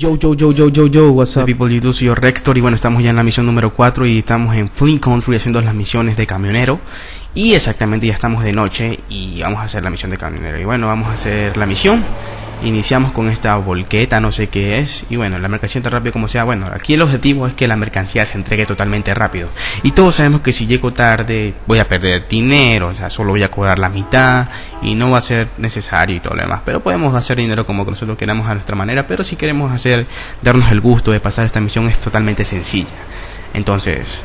Yo, yo, yo, yo, yo, yo, what's Hola up? people, YouTube, soy yo, Rextor y bueno, estamos ya en la misión número 4 y estamos en Flint Country haciendo las misiones de camionero. Y exactamente ya estamos de noche y vamos a hacer la misión de camionero. Y bueno, vamos a hacer la misión iniciamos con esta volqueta, no sé qué es y bueno, la mercancía entra rápido como sea, bueno, aquí el objetivo es que la mercancía se entregue totalmente rápido. Y todos sabemos que si llego tarde voy a perder dinero, o sea, solo voy a cobrar la mitad y no va a ser necesario y todo lo demás, pero podemos hacer dinero como nosotros queramos a nuestra manera, pero si queremos hacer, darnos el gusto de pasar esta misión es totalmente sencilla, entonces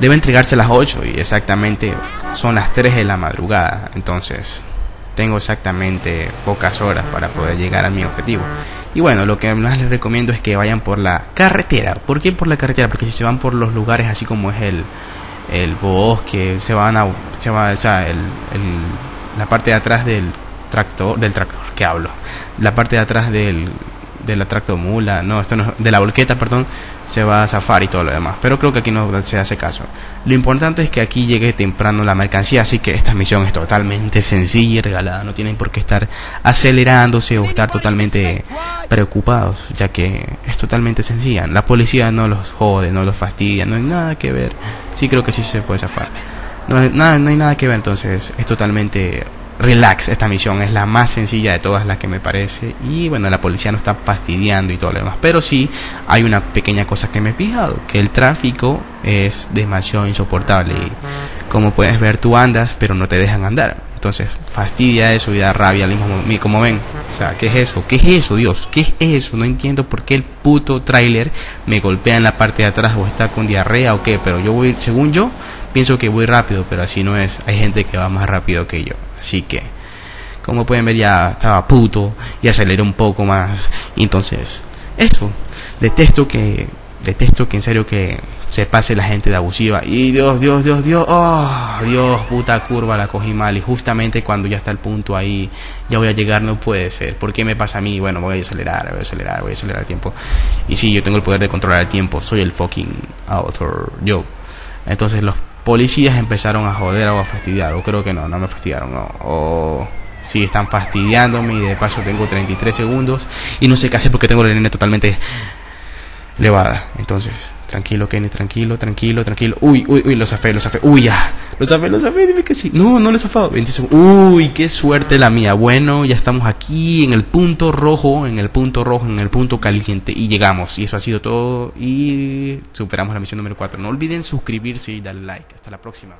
debe entregarse a las 8 y exactamente son las 3 de la madrugada, entonces tengo exactamente pocas horas para poder llegar a mi objetivo. Y bueno, lo que más les recomiendo es que vayan por la carretera. ¿Por qué por la carretera? Porque si se van por los lugares así como es el, el bosque, se van a, se va, o sea, el, el- la parte de atrás del tractor, del tractor, que hablo, la parte de atrás del, de la tractomula, no, esto no, de la volqueta, perdón, se va a zafar y todo lo demás. Pero creo que aquí no se hace caso. Lo importante es que aquí llegue temprano la mercancía, así que esta misión es totalmente sencilla y regalada. No tienen por qué estar acelerándose o estar totalmente preocupados, ya que es totalmente sencilla. La policía no los jode, no los fastidia, no hay nada que ver. Sí creo que sí se puede zafar. No, nada, no hay nada que ver, entonces es totalmente relax esta misión. Es la más sencilla de todas las que me parece. Y bueno, la policía no está fastidiando y todo lo demás. Pero sí hay una pequeña cosa que me he fijado, que el tráfico es demasiado insoportable. Y como puedes ver, tú andas, pero no te dejan andar. Entonces fastidia eso y da rabia al mismo mo- como ven. O sea, ¿qué es eso? ¿Qué es eso, Dios? ¿Qué es eso? No entiendo por qué el puto tráiler me golpea en la parte de atrás o está con diarrea o qué. Pero yo voy, según yo, pienso que voy rápido, pero así no es. Hay gente que va más rápido que yo. Así que, como pueden ver, ya estaba puto y aceleré un poco más. Entonces, eso. Detesto que, detesto que en serio que se pase la gente de abusiva. Y Dios, Dios, Dios, Dios, oh, Dios, puta curva, la cogí mal. Y justamente cuando ya está el punto ahí, ya voy a llegar, no puede ser. ¿Por qué me pasa a mí? Bueno, voy a acelerar, voy a acelerar, voy a acelerar el tiempo. Y sí, yo tengo el poder de controlar el tiempo. Soy el fucking author, yo. Entonces los policías empezaron a joder o a fastidiar. O creo que no, no me fastidiaron, no. O sí, están fastidiándome y de paso tengo 33 segundos. Y no sé qué hacer porque tengo la línea totalmente elevada. Entonces, tranquilo, Kenny, tranquilo, tranquilo, tranquilo. Uy, uy, uy, lo zafé, lo zafé. Uy, ya. Lo zafé, lo zafé, dime que sí. No, no lo he zafado. 20 segundos. Uy, qué suerte la mía. Bueno, ya estamos aquí en el punto rojo, en el punto rojo, en el punto caliente. Y llegamos. Y eso ha sido todo. Y superamos la misión número 4. No olviden suscribirse y darle like. Hasta la próxima.